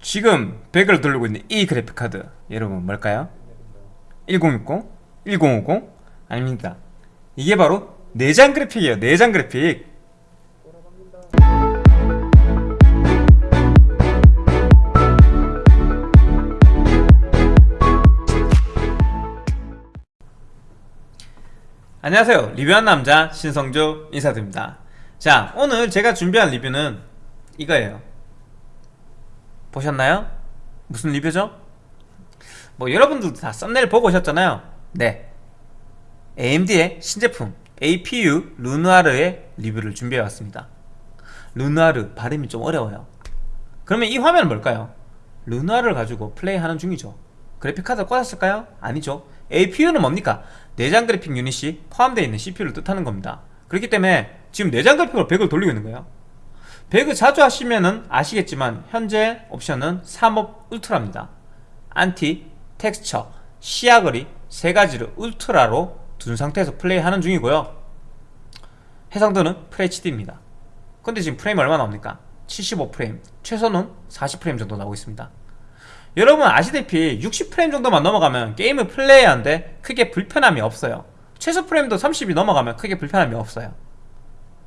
지금 100을 돌리고 있는 이 그래픽카드 여러분 뭘까요? 1060? 1050? 아닙니다 이게 바로 내장 그래픽이에요 내장 그래픽 안녕하세요 리뷰한 남자 신성조 인사드립니다 자 오늘 제가 준비한 리뷰는 이거예요 보셨나요? 무슨 리뷰죠? 뭐 여러분들도 다 썸네일 보고 오셨잖아요 네 AMD의 신제품 APU 루누아르의 리뷰를 준비해왔습니다 루누아르 발음이 좀 어려워요 그러면 이 화면은 뭘까요? 루누아르를 가지고 플레이하는 중이죠 그래픽카드 꽂았을까요? 아니죠 APU는 뭡니까? 내장 그래픽 유닛이 포함되어 있는 CPU를 뜻하는 겁니다 그렇기 때문에 지금 내장 그래픽으로 배그를 돌리고 있는 거예요 배그 자주 하시면은 아시겠지만 현재 옵션은 3업 울트라입니다. 안티, 텍스처, 시야거리 세 가지를 울트라로 둔 상태에서 플레이하는 중이고요. 해상도는 FHD입니다. 근데 지금 프레임 얼마 나옵니까? 75프레임 최소는 40프레임 정도 나오고 있습니다. 여러분 아시다시피 60프레임 정도만 넘어가면 게임을 플레이하는데 크게 불편함이 없어요. 최소 프레임도 30이 넘어가면 크게 불편함이 없어요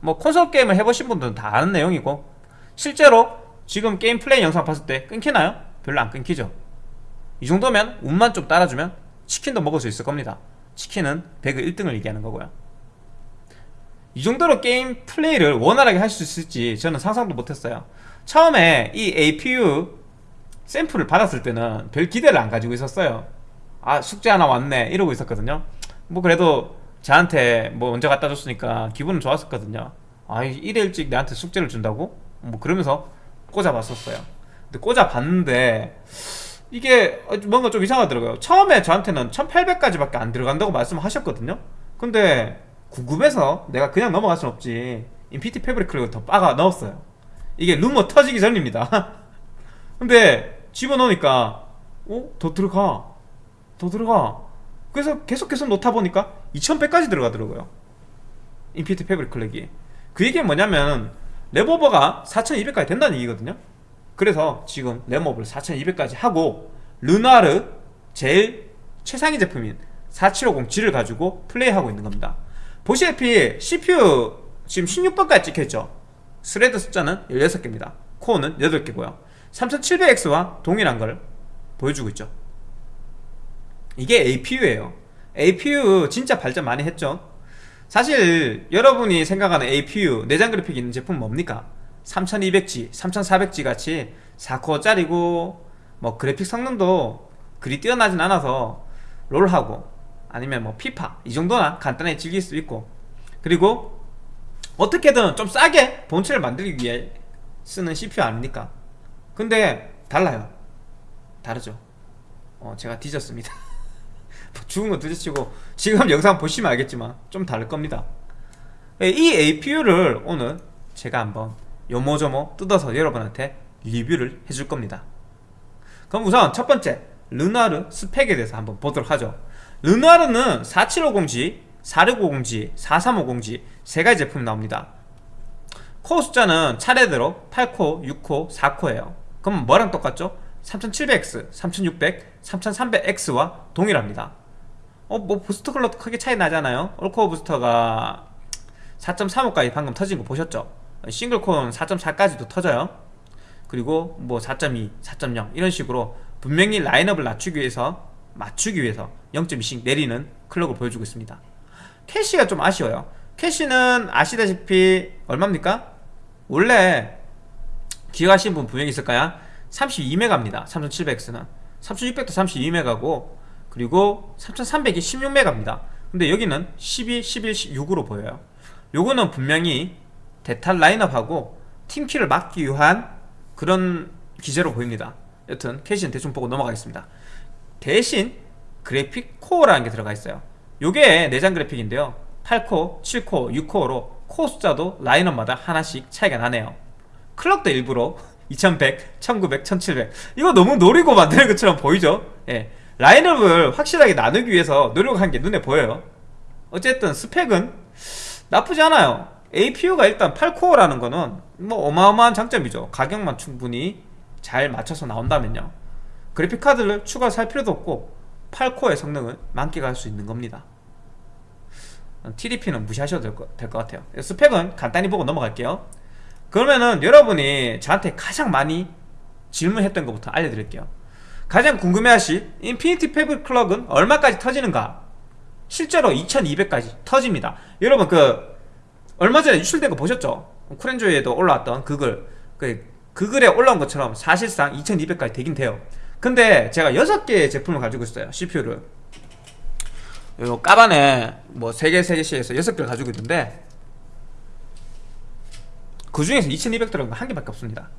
뭐 콘솔 게임을 해보신 분들은 다 아는 내용이고 실제로 지금 게임 플레이 영상 봤을 때 끊기나요? 별로 안 끊기죠. 이 정도면 운만 좀 따라주면 치킨도 먹을 수 있을 겁니다. 치킨은 배그 1등을 얘기하는 거고요. 이 정도로 게임 플레이를 원활하게 할 수 있을지 저는 상상도 못했어요. 처음에 이 APU 샘플을 받았을 때는 별 기대를 안 가지고 있었어요. 아 숙제 하나 왔네 이러고 있었거든요. 뭐 그래도 저한테 뭐 먼저 갖다 줬으니까 기분은 좋았었거든요. 아 이래 일찍 내한테 숙제를 준다고? 뭐 그러면서 꽂아봤었어요. 근데 꽂아봤는데 이게 뭔가 좀 이상하더라고요. 처음에 저한테는 1800까지 밖에 안 들어간다고 말씀하셨거든요. 근데 궁금해서 내가 그냥 넘어갈 순 없지. 인피티 패브릭 더 빠가 넣었어요. 이게 루머 터지기 전입니다. 근데 집어넣으니까 어? 더 들어가. 더 들어가 그래서 계속 계속 넣다 보니까 2100까지 들어가더라고요. Infinity Fabric clock이. 그 얘기는 뭐냐면 램오버가 4200까지 된다는 얘기거든요. 그래서 지금 램오버를 4200까지 하고 르누아르 제일 최상위 제품인 4750G를 가지고 플레이하고 있는 겁니다. 보시다시피 CPU 지금 16번까지 찍혀있죠. 스레드 숫자는 16개입니다. 코어는 8개고요. 3700X와 동일한 걸 보여주고 있죠 이게 APU예요. APU 진짜 발전 많이 했죠. 사실 여러분이 생각하는 APU 내장 그래픽 있는 제품 뭡니까? 3200G, 3400G 같이 4코어짜리고 뭐 그래픽 성능도 그리 뛰어나진 않아서 롤하고 아니면 뭐 피파 이 정도나 간단하게 즐길 수 있고. 그리고 어떻게든 좀 싸게 본체를 만들기 위해 쓰는 CPU 아닙니까? 근데 달라요. 다르죠. 어 제가 뒤졌습니다 죽은 거 둘째치고 지금 영상 보시면 알겠지만 좀 다를 겁니다. 예, 이 APU를 오늘 제가 한번 요모조모 뜯어서 여러분한테 리뷰를 해줄 겁니다. 그럼 우선 첫 번째 르나르 스펙에 대해서 한번 보도록 하죠. 르나르는 4750G, 4650G, 4350G 세 가지 제품이 나옵니다. 코어 숫자는 차례대로 8코, 6코, 4코예요. 그럼 뭐랑 똑같죠? 3700X, 3600, 3300X와 동일합니다 어, 뭐 부스터 컬러도 크게 차이 나잖아요. 올코어 부스터가 4.35까지 방금 터진 거 보셨죠? 싱글코어는 4.4까지도 터져요. 그리고 뭐 4.2, 4.0 이런 식으로 분명히 라인업을 낮추기 위해서 맞추기 위해서 0.2씩 내리는 클럭을 보여주고 있습니다. 캐시가 좀 아쉬워요. 캐시는 아시다시피 얼마입니까? 원래 기억하시는 분 분명히 있을 거야. 32메가입니다. 3700X는. 3600도 32메가고 그리고 3300이 16메가입니다. 근데 여기는 12, 11, 16으로 보여요. 요거는 분명히 데탑 라인업하고 팀킬을 막기 위한 그런 기재로 보입니다. 여튼 캐시는 대충 보고 넘어가겠습니다. 대신 그래픽 코어라는 게 들어가 있어요. 요게 내장 그래픽인데요. 8코어, 7코어, 6코어로 코어 숫자도 라인업마다 하나씩 차이가 나네요. clock도 일부러 2100, 1900, 1700 이거 너무 노리고 만드는 것처럼 보이죠? 예. 라인업을 확실하게 나누기 위해서 노력한 게 눈에 보여요. 어쨌든 스펙은 나쁘지 않아요. APU가 일단 8코어라는 거는 뭐 어마어마한 장점이죠. 가격만 충분히 잘 맞춰서 나온다면요. 그래픽카드를 추가할 필요도 없고 8코어의 성능을 만끽할 수 있는 겁니다. TDP는 무시하셔도 될것 같아요. 스펙은 간단히 보고 넘어갈게요. 그러면은 여러분이 저한테 가장 많이 질문했던 것부터 알려드릴게요 가장 궁금해하실 Infinity Fabric clock은 얼마까지 터지는가? 실제로 2200까지 터집니다. 여러분 그 얼마 전에 유출된 거 보셨죠? 쿠렌조에도 올라왔던 그 글, 그, 그 글에 올라온 것처럼 사실상 2200까지 되긴 돼요. 근데 제가 6개의 제품을 가지고 있어요 CPU를. 요 까반에 뭐 3개 3개씩 해서 6개를 가지고 있는데 그 중에서 2200 들어간 거 한 개밖에 없습니다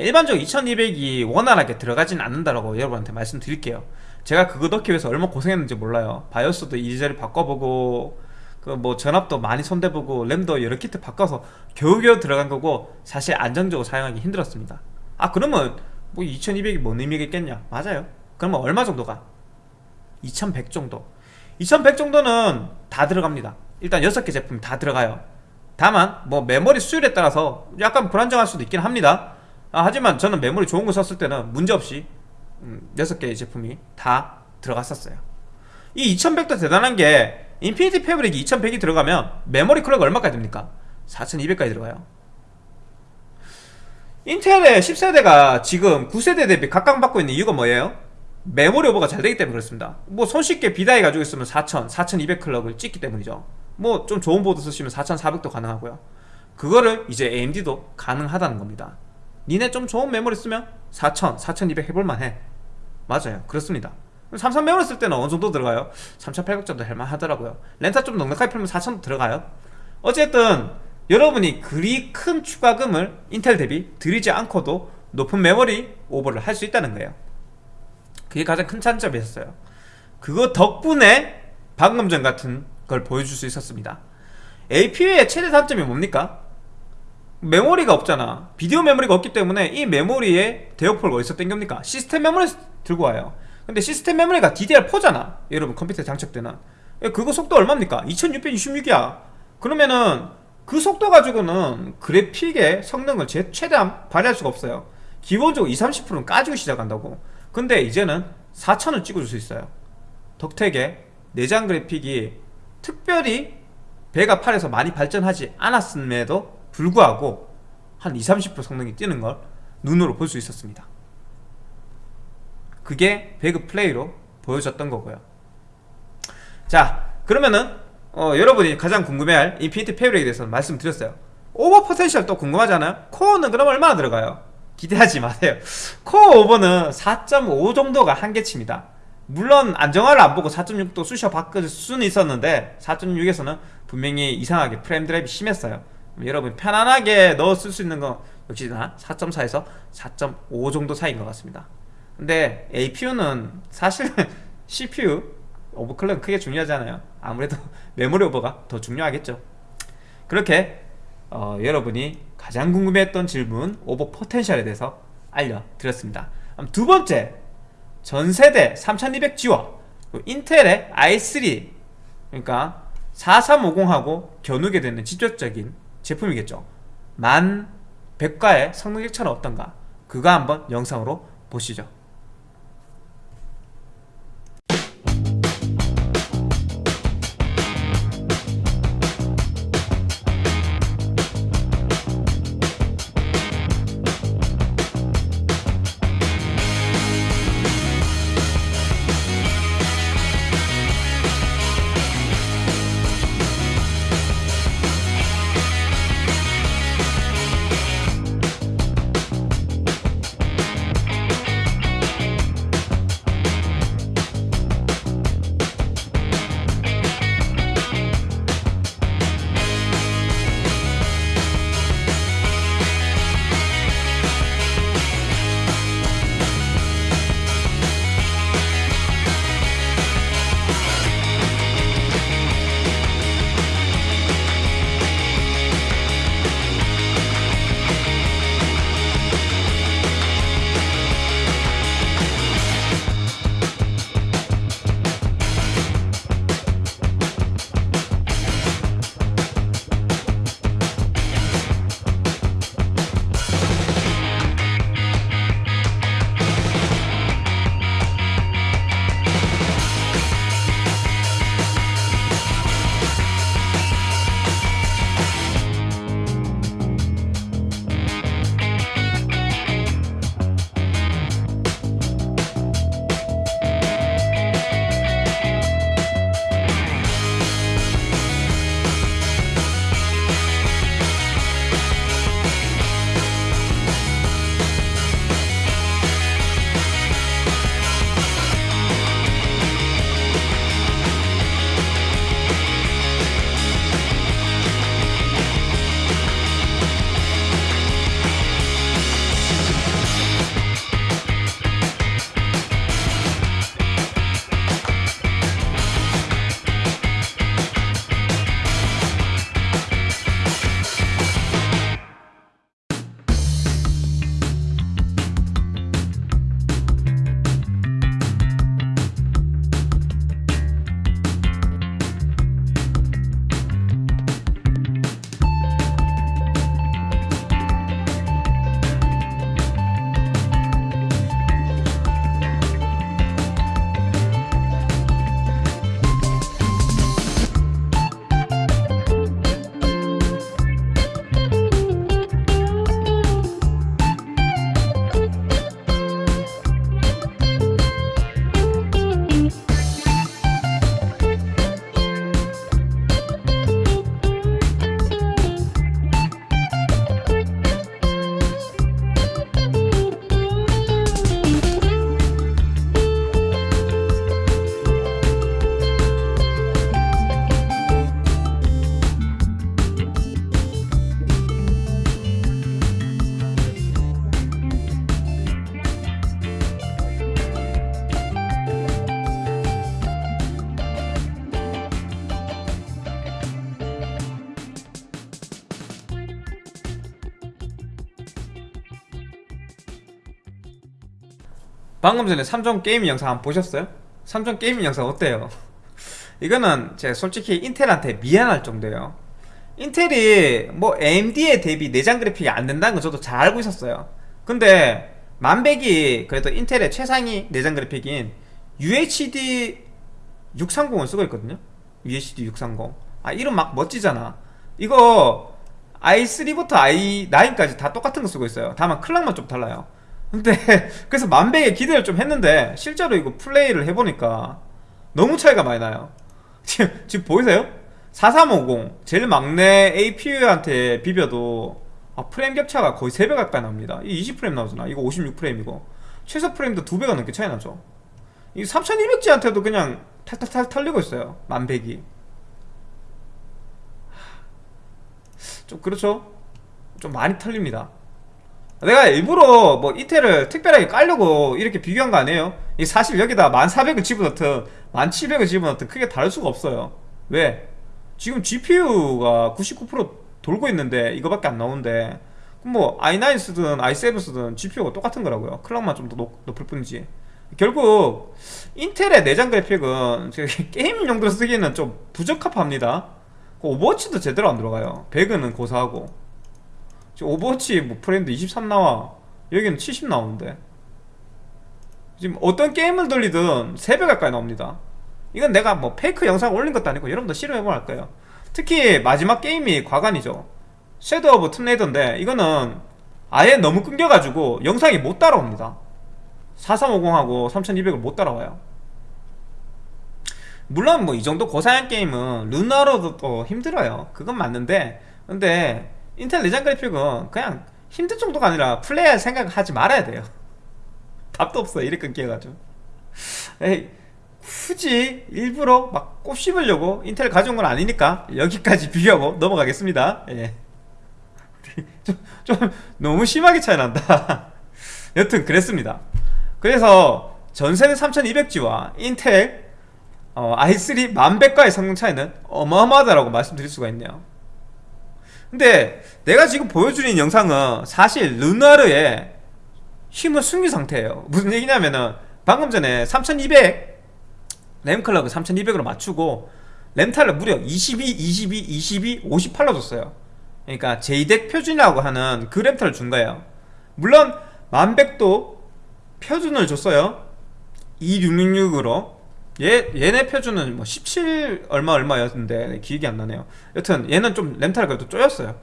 일반적으로 2200이 원활하게 들어가진 않는다라고 여러분한테 말씀드릴게요. 제가 그거 넣기 위해서 얼마나 고생했는지 몰라요. 바이오스도 이리저리 바꿔보고 그 뭐 전압도 많이 손대보고 램도 여러 키트 바꿔서 겨우겨우 들어간 거고 사실 안정적으로 사용하기 힘들었습니다. 아 그러면 뭐 2200이 뭔 의미가 있겠냐? 맞아요. 그러면 얼마 정도가? 2100 정도. 2100 정도는 다 들어갑니다. 일단 6개 제품 다 들어가요. 다만 뭐 메모리 수율에 따라서 약간 불안정할 수도 있긴 합니다 아, 하지만 저는 메모리 좋은 거 썼을 때는 문제없이 음, 6개의 제품이 다 들어갔었어요. 이 2100도 대단한 게 Infinity Fabric이 2100이 들어가면 메모리 클럭 얼마까지 됩니까? 4200까지 들어가요. 인텔의 10세대가 지금 9세대 대비 각광받고 있는 이유가 뭐예요? 메모리 오버가 잘 되기 때문에 그렇습니다. 뭐 손쉽게 B-die 가지고 있으면 4000, 4200 클럭을 찍기 때문이죠. 뭐 좀 좋은 보드 쓰시면 4400도 가능하고요. 그거를 이제 AMD도 가능하다는 겁니다 니네 좀 좋은 메모리 쓰면 4000, 4200 해볼만 해. 맞아요. 그렇습니다. 삼성 메모리 쓸 때는 어느 정도 들어가요? 3800 정도 할만하더라고요. 렌타 좀 넉넉하게 풀면 4000도 들어가요. 어쨌든 여러분이 그리 큰 추가금을 인텔 대비 들이지 않고도 높은 메모리 오버를 할 수 있다는 거예요. 그게 가장 큰 장점이었어요. 그거 덕분에 방금 전 같은 걸 보여줄 수 있었습니다. APU의 최대 단점이 뭡니까? 메모리가 없잖아. 비디오 메모리가 없기 때문에 이 메모리에 대역폭을 어디서 땡깁니까? 시스템 메모리 들고 와요. 근데 시스템 메모리가 DDR4잖아. 여러분 컴퓨터에 장착되는. 그거 속도 얼마입니까? 2626이야. 그러면은 그 속도 가지고는 그래픽의 성능을 제, 최대한 발휘할 수가 없어요. 기본적으로 20, 30%는 까지고 시작한다고. 근데 이제는 4000을 찍어줄 수 있어요. 덕택에 내장 그래픽이 특별히 Vega 8에서 많이 발전하지 않았음에도 불구하고 한 20, 30% 성능이 뛰는 걸 눈으로 볼 수 있었습니다. 그게 배그 플레이로 보여줬던 거고요. 자 그러면은 어, 여러분이 가장 궁금해할 Infinity Fabric에 대해서 말씀드렸어요. 오버 potential 또 궁금하잖아요. 코어는 그럼 얼마나 들어가요? 기대하지 마세요. 코어 오버는 4.5 정도가 한계치입니다. 물론 안정화를 안 보고 4.6도 쑤셔 박을 수는 있었는데 4.6에서는 분명히 이상하게 프레임 drop이 심했어요 여러분 편안하게 넣어 쓸 수 있는 거 역시나 4.4에서 4.5 정도 사이인 것 같습니다. 근데 APU는 사실은 CPU 오버클럭 크게 중요하잖아요. 아무래도 메모리 오버가 더 중요하겠죠. 그렇게 어, 여러분이 가장 궁금했던 질문 오버 potential에 대해서 알려드렸습니다. 두 번째 전세대 3200G와 인텔의 i3 그러니까 4350하고 겨누게 되는 직접적인 제품이겠죠. 만 100과의 성능 격차는 어떤가? 그거 한번 영상으로 보시죠 방금 전에 삼성 게이밍 영상 한번 보셨어요? 삼성 게이밍 영상 어때요? 이거는 제가 솔직히 인텔한테 미안할 정도예요. 인텔이 뭐 AMD에 대비 내장 그래픽이 안 된다는 건 저도 잘 알고 있었어요. 근데 만백이 그래도 인텔의 최상위 내장 그래픽인 UHD 630을 쓰고 있거든요. UHD 630 아 이름 막 멋지잖아. 이거 i3부터 i9까지 다 똑같은 거 쓰고 있어요. 다만 클락만 좀 달라요 근데 그래서 만백에 기대를 좀 했는데 실제로 이거 플레이를 해보니까 너무 차이가 많이 나요. 지금, 지금 보이세요? 4350 제일 막내 APU한테 비벼도 아, 프레임 격차가 거의 3배 가까이 납니다. 이 20프레임 나오잖아. 이거 56프레임이고 최소 프레임도 2배가 넘게 차이 나죠. 이 3200G한테도 그냥 탈탈탈 털리고 있어요. 만백이. 좀 그렇죠? 좀 많이 털립니다 내가 일부러 뭐 이태를 특별하게 깔려고 이렇게 비교한 거 아니에요? 이 사실 여기다 1400을 집어넣든 1700을 집어넣든 크게 다를 수가 없어요. 왜? 지금 GPU가 99% 돌고 있는데 이거밖에 안 나오는데 그럼 뭐 i9 쓰든 i7 쓰든 GPU가 똑같은 거라고요. 클락만 좀 더 높을 뿐이지. 결국 인텔의 내장 그래픽은 게임 용도로 쓰기에는 좀 부적합합니다. 그 오버워치도 제대로 안 들어가요. 배그는 고사하고 오버워치 뭐 프레임도 23 나와. 여기는 70 나오는데. 지금 어떤 게임을 돌리든 3배 가까이 나옵니다. 이건 내가 뭐 fake 영상 올린 것도 아니고 여러분도 실험해보면 알 거예요. 특히 마지막 게임이 가관이죠. Shadow of Tomb Raider인데 이거는 아예 너무 끊겨가지고 영상이 못 따라옵니다. 4350하고 3200을 못 따라와요. 물론 뭐 이 정도 고사양 게임은 루나로도 또 힘들어요. 그건 맞는데. 근데 인텔 내장 그래픽은 그냥 힘들 정도가 아니라 플레이할 생각을 하지 말아야 돼요. 답도 없어 이렇게 끊겨가지고. 에이 굳이 일부러 막 꼽씹으려고 인텔 가져온 건 아니니까 여기까지 비교하고 넘어가겠습니다. 예. 좀, 좀 너무 심하게 차이 난다. 여튼 그랬습니다. 그래서 전세대 3200G와 인텔 어, i3 만백과의 성능 차이는 어마어마하다라고 말씀드릴 수가 있네요 근데 내가 지금 보여드리는 영상은 사실 르나르의 힘을 숨긴 상태예요. 무슨 얘기냐면은 방금 전에 3200 램클럭을 3200으로 맞추고 램탈을 무려 22, 22, 22, 58로 줬어요. 그러니까 JDEC 표준이라고 하는 그 램탈을 준 거예요. 물론 만백도 표준을 줬어요. 2666으로 얘, 얘네 표준은 뭐 17 얼마 얼마였는데 기억이 안 나네요. 여튼 얘는 좀 렌탈 그래도 쪼였어요.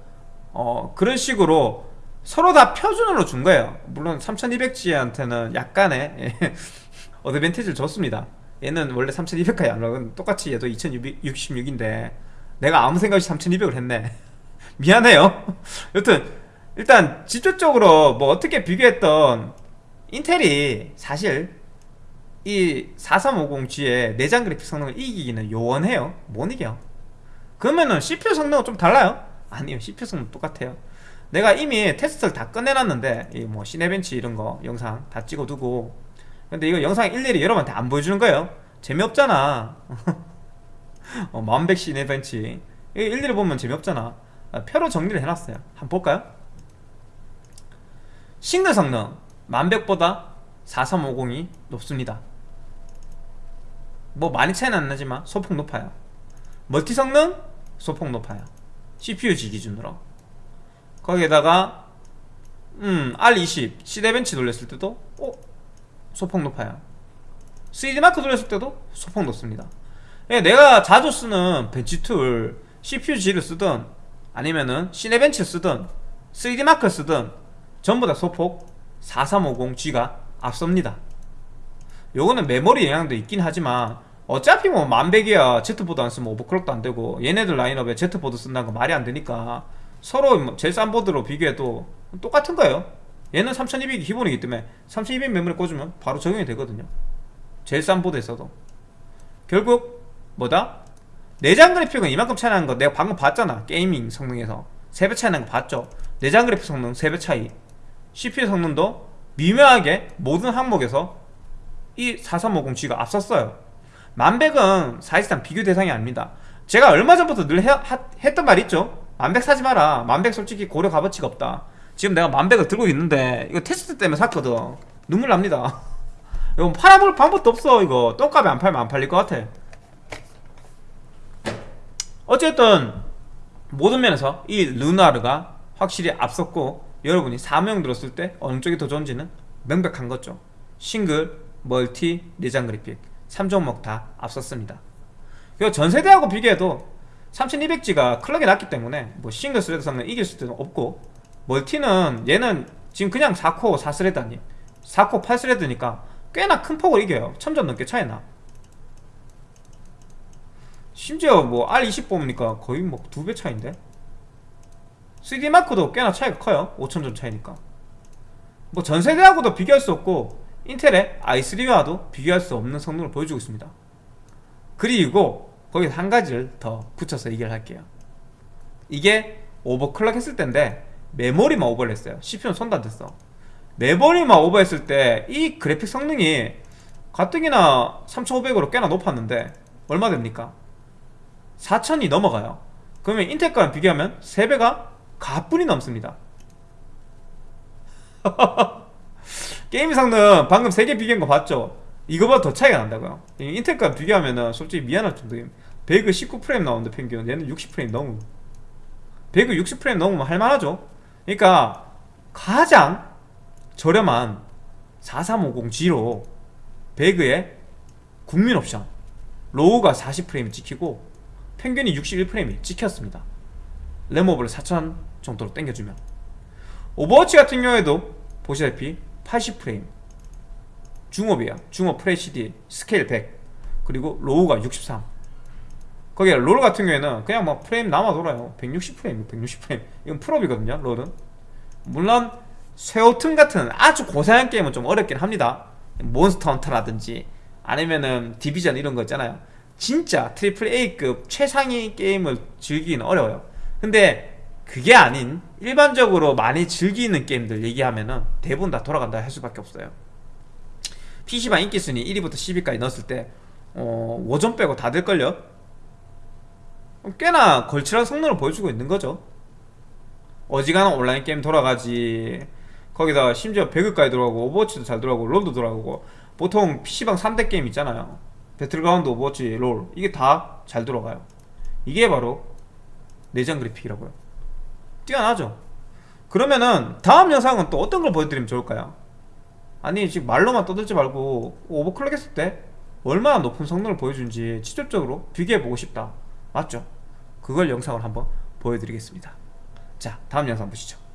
어 그런 식으로 서로 다 표준으로 준 거예요. 물론 3200G한테는 약간의 어드밴티지를 줬습니다. 얘는 원래 3200까지 안 나오고 똑같이 얘도 2066인데 내가 아무 생각 없이 3200을 했네. 미안해요. 여튼 일단 직접적으로 뭐 어떻게 비교했던 인텔이 사실 이 4350G의 내장 그래픽 성능을 이기기는 요원해요. 못 이겨 그러면은 CPU 성능은 좀 달라요? 아니요 CPU 성능 똑같아요. 내가 이미 테스트를 다 끝내놨는데 이 뭐 시네벤치 이런 거 영상 다 찍어두고. 근데 이거 영상 일일이 여러분한테 안 보여주는 거예요. 재미없잖아. 어, 만백 시네벤치. 이거 일일이 보면 재미없잖아. 아, 표로 정리를 해놨어요. 한번 볼까요? 싱글 성능. 만백보다 4350이 높습니다 뭐 많이 차이는 안 나지만 소폭 높아요. 멀티 성능? 소폭 높아요. CPUG 기준으로. 거기에다가 음 R20 시대벤치 돌렸을 때도 어? 소폭 높아요. 3D마크 돌렸을 때도 소폭 높습니다. 예, 내가 자주 쓰는 벤치 툴 CPU-Z를 쓰든 아니면은 Cinebench 쓰든 3D마크 쓰든 전부 다 소폭 4350G가 앞섭니다. 요거는 메모리 영향도 있긴 하지만 어차피 뭐 만백이야 Z보드 안 쓰면 오버클럭도 안 되고 얘네들 라인업에 Z보드 쓴다는 거 말이 안 되니까 서로 뭐 제일 싼 보드로 비교해도 똑같은 거예요. 얘는 3200이 기본이기 때문에 3200 메모리 꽂으면 바로 적용이 되거든요. 제일 싼 보드에서도. 결국 뭐다? 내장 그래픽은 이만큼 차이 나는 거 내가 방금 봤잖아. 게이밍 성능에서. 3배 차이 나는 거 봤죠? 내장 그래픽 성능 3배 차이. CPU 성능도 미묘하게 모든 항목에서 이 4350G가 앞섰어요 만백은 사실상 비교 대상이 아닙니다. 제가 얼마 전부터 늘 해, 하, 했던 말 있죠? 만백 사지 마라. 만백 솔직히 고려 값어치가 없다. 지금 내가 만백을 들고 있는데 이거 테스트 때문에 샀거든. 눈물 납니다. 이거 팔아볼 방법도 없어 이거. 똥값에 안 팔면 안 팔릴 것 같아. 어쨌든 모든 면에서 이 루나르가 확실히 앞섰고 여러분이 사명 들었을 때 어느 쪽이 더 좋은지는 명백한 거죠. 싱글, 멀티, 내장 그래픽 3종목 다 앞섰습니다. 그리고 전세대하고 비교해도 3200G가 클럭이 낮기 때문에 뭐 single thread 성능 이길 수도 없고 멀티는 얘는 지금 그냥 4코 4스레드 아니 4코 8스레드니까 꽤나 큰 폭으로 이겨요. 1000점 넘게 차이나. 심지어 뭐 R20 뽑으니까 거의 뭐 두 배 차인데? 3D 마크도 꽤나 차이가 커요. 5000점 차이니까. 뭐 전세대하고도 비교할 수 없고 인텔의 i3와도 비교할 수 없는 성능을 보여주고 있습니다. 그리고 거기서 한 가지를 더 붙여서 얘기를 할게요. 이게 오버클럭 했을 때인데 메모리만 오버를 했어요. CPU는 손도 안 댔어. 메모리만 오버했을 때 이 그래픽 성능이 가뜩이나 3500으로 꽤나 높았는데 얼마 됩니까? 4000이 넘어가요. 그러면 인텔 거랑 비교하면 3배가 가뿐히 넘습니다 게임 성능 방금 3개 비교한 거 봤죠? 이거보다 더 차이가 난다고요. 이 인텔 거랑 비교하면은 솔직히 미안할 정도예요 배그 19프레임 나오는데 평균 얘는 60프레임 넘음. 배그 60프레임 넘으면 할만하죠? 그러니까 가장 저렴한 4350G로 배그의 국민 옵션 로우가 40프레임이 찍히고 평균이 61프레임이 찍혔습니다. 램오버를 4000 정도로 당겨주면. 오버워치 같은 경우에도 보시다시피 80프레임. 중옵이야 중옵 FHD 스케일 100 그리고 로우가 63 거기에 롤 같은 경우에는 그냥 막 프레임 남아 돌아요. 160프레임 160프레임. 이건 풀옵이거든요 롤은 물론 섀오툼 같은 아주 고사양 게임은 좀 어렵긴 합니다. 몬스터 헌터라든지 아니면은 디비전 이런 거 있잖아요. 진짜 triple A급 최상위 게임을 즐기기는 어려워요. 근데 그게 아닌 일반적으로 많이 즐기는 게임들 얘기하면은 대부분 다 돌아간다 할 수밖에 없어요. PC방 인기순위 1위부터 10위까지 넣었을 때 어, 워존 빼고 다 될걸요? 꽤나 걸출한 성능을 보여주고 있는 거죠. 어지간한 온라인 게임 돌아가지. 거기다 심지어 배그까지 돌아가고 오버워치도 잘 돌아가고 롤도 돌아가고 보통 PC방 3대 게임 있잖아요. 배틀그라운드 오버워치 롤. 이게 다 잘 돌아가요. 이게 바로 내장 그래픽이라고요 뛰어나죠 그러면은 다음 영상은 또 어떤 걸 보여드리면 좋을까요? 아니 지금 말로만 떠들지 말고 오버클럭 했을 때 얼마나 높은 성능을 보여주는지 직접적으로 비교해보고 싶다 맞죠? 그걸 영상을 한번 보여드리겠습니다 자 다음 영상 보시죠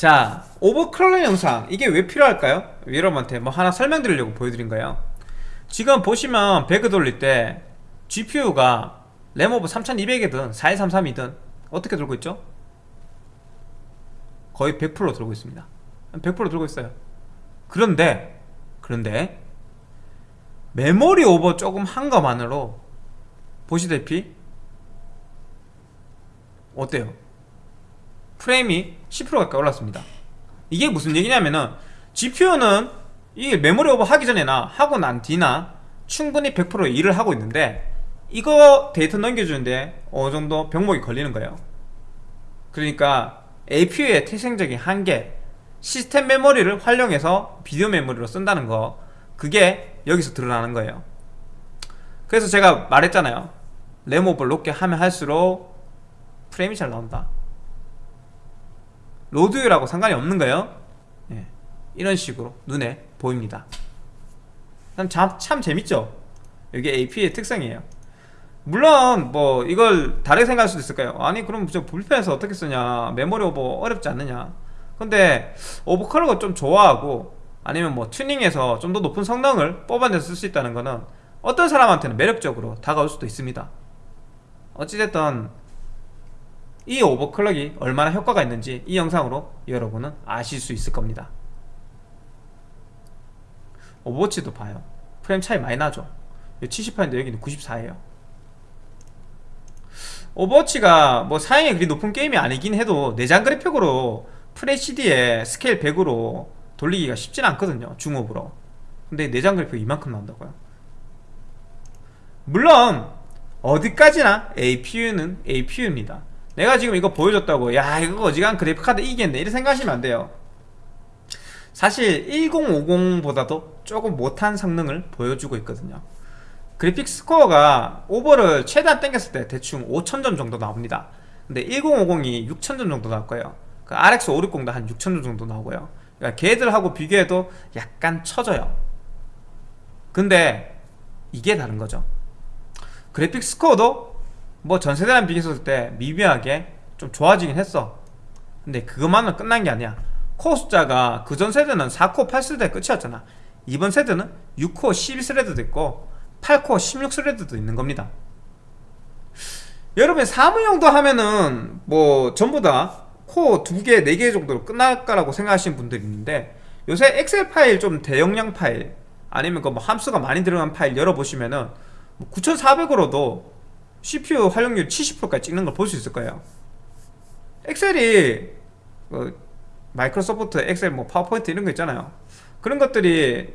자 오버클럭 영상 이게 왜 필요할까요? 여러분한테 뭐 하나 설명드리려고 보여드린 거예요 지금 보시면 배그 돌릴 때 GPU가 램오버 3200이든 4133이든 어떻게 들고 있죠? 거의 100% 들고 있습니다 100% 들고 있어요 그런데 그런데 메모리 오버 조금 한 것만으로 보시다시피 어때요? 프레임이 10% 가까이 올랐습니다. 이게 무슨 얘기냐면은 GPU는 이 메모리 오버 하기 전에나 하고 난 뒤나 충분히 100% 일을 하고 있는데 이거 데이터 넘겨주는데 어느 정도 병목이 걸리는 거예요. 그러니까 APU의 태생적인 한계 시스템 메모리를 활용해서 비디오 메모리로 쓴다는 거 그게 여기서 드러나는 거예요. 그래서 제가 말했잖아요. 램 오버 높게 하면 할수록 프레임이 잘 나온다 로드율하고 상관이 없는 거예요. 예, 이런 식으로 눈에 보입니다. 참, 참 재밌죠? 이게 AP의 특성이에요. 물론 뭐 이걸 다르게 생각할 수도 있을까요. 아니 그럼 저 불편해서 어떻게 쓰냐? 메모리 오버 어렵지 않느냐? 근데 오버클럭을 좀 좋아하고 아니면 뭐 튜닝해서 좀 더 높은 성능을 뽑아내서 쓸 수 있다는 거는 어떤 사람한테는 매력적으로 다가올 수도 있습니다. 어찌됐든 이 overclock이 얼마나 효과가 있는지 이 영상으로 여러분은 아실 수 있을 겁니다. 오버워치도 봐요. 프레임 차이 많이 나죠? 78인데 여기는 94예요. 오버워치가 뭐 사양이 그리 높은 게임이 아니긴 해도 내장 그래픽으로 FHD에 스케일 100으로 돌리기가 쉽진 않거든요 중옵으로. 근데 내장 그래픽 이만큼 나온다고요? 물론 어디까지나 APU는 APU입니다 내가 지금 이거 보여줬다고. 야 이거 어지간 그래픽카드 이기겠네. 이렇게 생각하시면 안 돼요. 사실 1050보다도 조금 못한 성능을 보여주고 있거든요. 그래픽 스코어가 오버를 최대한 땡겼을 때 대충 5000점 정도 나옵니다. 근데 1050이 6000점 정도 나올 거예요. 그 RX 560도 한 6000점 정도 나오고요. 그러니까 걔들하고 비교해도 약간 처져요. 근데 이게 다른 거죠. 그래픽 스코어도 뭐 전세대랑 비교했을 때 미묘하게 좀 좋아지긴 했어. 근데 그것만은 끝난 게 아니야. 코어 숫자가 그 전 세대는 4코어 8thread 끝이었잖아. 이번 세대는 6코어 12thread도 있고 8코어 16thread도 있는 겁니다. 여러분 사무용도 하면은 뭐 전부 다 코어 2개, 4개 정도로 끝날 거라고 생각하시는 분들이 있는데 요새 엑셀 파일 좀 대용량 파일 아니면 그 뭐 함수가 많이 들어간 파일 열어보시면은 9400으로도 뭐 CPU 활용률 70%까지 찍는 걸 볼 수 있을 거예요. 엑셀이 어, 마이크로소프트 엑셀 뭐 파워포인트 이런 거 있잖아요. 그런 것들이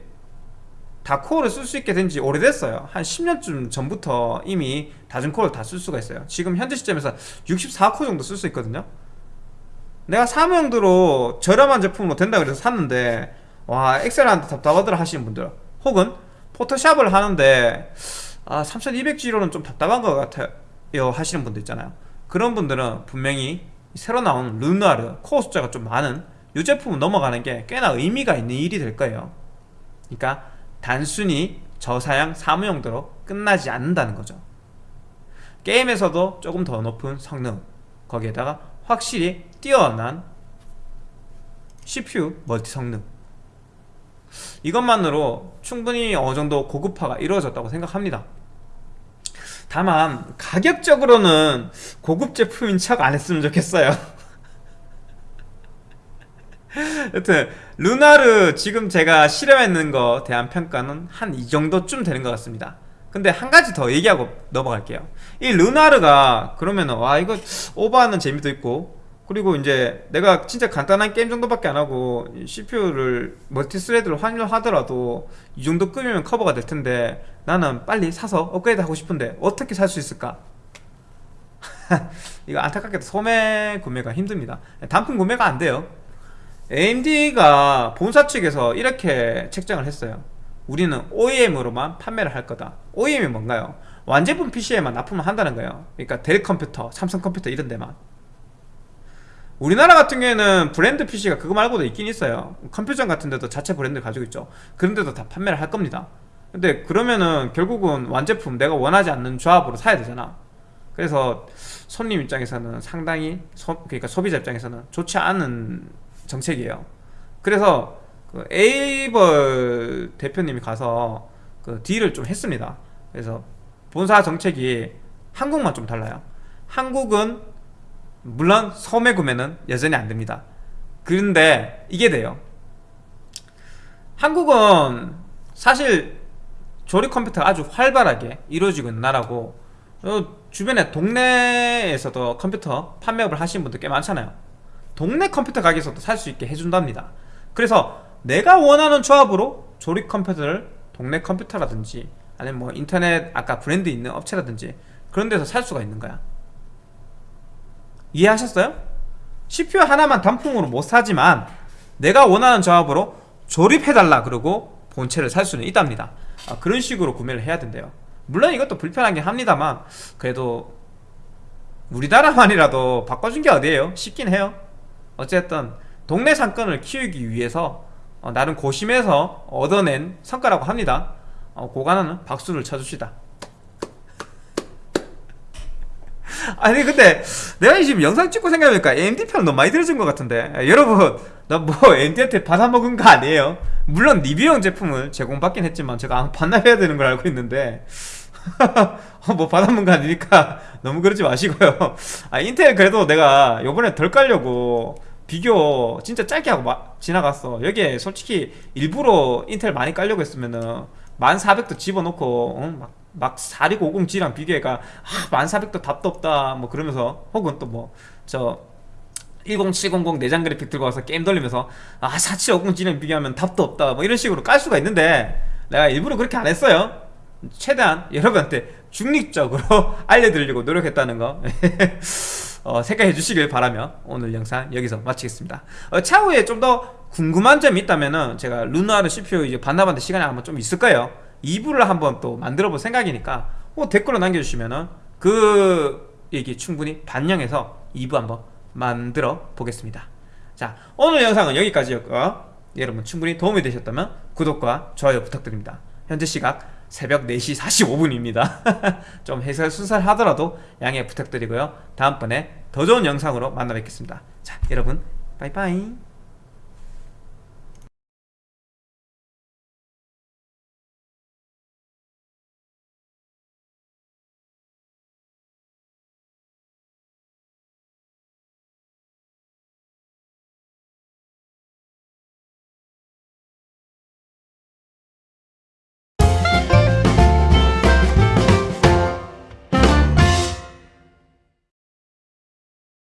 다 코어를 쓸 수 있게 된 지 오래됐어요. 한 10년쯤 전부터 이미 다중 코어를 다 쓸 수가 있어요. 지금 현재 시점에서 64코어 정도 쓸 수 있거든요. 내가 사무용도로 저렴한 제품으로 된다 그래서 샀는데 와 엑셀한테 답답하더라 하시는 분들. 혹은 포토샵을 하는데 아 3200G로는 좀 답답한 것 같아요. 하시는 분들 있잖아요. 그런 분들은 분명히 새로 나온 르누아르 코어 숫자가 좀 많은 이 제품을 넘어가는 게 꽤나 의미가 있는 일이 될 거예요. 그러니까 단순히 저사양 사무용도로 끝나지 않는다는 거죠. 게임에서도 조금 더 높은 성능 거기에다가 확실히 뛰어난 CPU 멀티 성능 이것만으로 충분히 어느 정도 고급화가 이루어졌다고 생각합니다. 다만 가격적으로는 고급 제품인 척 안 했으면 좋겠어요. 여튼 루나르 지금 제가 실험했는 거 대한 평가는 한 이 정도쯤 되는 것 같습니다. 근데 한 가지 더 얘기하고 넘어갈게요. 이 르누아르가 그러면 와 이거 오버하는 재미도 있고 그리고 이제 내가 진짜 간단한 게임 정도밖에 안 하고 CPU를 multi-thread를 활용하더라도 이 정도 거면 커버가 될 텐데 나는 빨리 사서 업그레이드 하고 싶은데 어떻게 살 수 있을까? 이거 안타깝게도 소매 구매가 힘듭니다. 단품 구매가 안 돼요. AMD가 본사 측에서 이렇게 책정을 했어요. 우리는 OEM으로만 판매를 할 거다. OEM이 뭔가요? 완제품 PC에만 납품을 한다는 거예요. 그러니까 델 컴퓨터, 삼성 컴퓨터 이런 데만 우리나라 같은 경우에는 브랜드 PC가 그거 말고도 있긴 있어요. 컴퓨전 같은 데도 자체 브랜드 가지고 있죠. 그런 데도 다 판매를 할 겁니다. 근데 그러면은 결국은 완제품 내가 원하지 않는 조합으로 사야 되잖아. 그래서 손님 입장에서는 상당히 소, 그러니까 소비자 입장에서는 좋지 않은 정책이에요. 그래서 그 에이벌 대표님이 가서 그 딜을 좀 했습니다. 그래서 본사 정책이 한국만 좀 달라요. 한국은 물론 소매 구매는 여전히 안 됩니다. 그런데 이게 돼요. 한국은 사실 조립 컴퓨터가 아주 활발하게 이루어지고 있는 나라고 어, 주변에 동네에서도 컴퓨터 판매업을 하시는 분들 꽤 많잖아요. 동네 컴퓨터 가게에서도 살 수 있게 해준답니다. 그래서 내가 원하는 조합으로 조립 컴퓨터를 동네 컴퓨터라든지 아니면 뭐 인터넷 아까 브랜드 있는 업체라든지 그런 데서 살 수가 있는 거야 이해하셨어요? CPU 하나만 단품으로 못 사지만 내가 원하는 조합으로 조립해달라 그러고 본체를 살 수는 있답니다. 아, 그런 식으로 구매를 해야 된대요. 물론 이것도 불편하긴 합니다만 그래도 우리나라만이라도 바꿔준 게 어디예요? 쉽긴 해요. 어쨌든 동네 상권을 키우기 위해서 어, 나름 고심해서 얻어낸 성과라고 합니다. 어, 고관하는 박수를 쳐주시다 아니 근데 내가 지금 영상 찍고 생각해보니까 AMD 편 너무 많이 들어준 것 같은데. 아, 여러분 나 뭐 AMD한테 받아먹은 거 아니에요? 물론 리뷰용 제품을 제공받긴 했지만 제가 반납해야 되는 걸 알고 있는데. 어, 뭐 받아먹은 거 아니니까 너무 그러지 마시고요. 아 인텔 그래도 내가 요번에 덜 깔려고 비교 진짜 짧게 하고 마, 지나갔어. 여기에 솔직히 일부러 인텔 많이 깔려고 했으면은 1400도 집어넣고 어? 막, 막 4650G랑 비교해가 아 1400도 답도 없다 뭐 그러면서 혹은 또 뭐 저 10700 내장 그래픽 들고 와서 게임 돌리면서 아 4750G랑 비교하면 답도 없다 뭐 이런 식으로 깔 수가 있는데 내가 일부러 그렇게 안 했어요. 최대한 여러분한테 중립적으로 알려드리려고 노력했다는 거. 어, 생각해 주시길 바라며 오늘 영상 여기서 마치겠습니다. 어, 차후에 좀 더 궁금한 점이 있다면 은 제가 루나르 CPU 이제 반납하는 시간이 아마 좀 있을 거예요 2부를 한번 또 만들어 볼 생각이니까 어, 댓글로 남겨주시면은 그 얘기 충분히 반영해서 2부 한번 만들어 보겠습니다. 자 오늘 영상은 여기까지였고요. 여러분 충분히 도움이 되셨다면 구독과 좋아요 부탁드립니다. 현재 시각 새벽 4시 45분입니다. 좀 해설 순살하더라도 양해 부탁드리고요. 다음번에 더 좋은 영상으로 만나 뵙겠습니다. 자 여러분 빠이빠이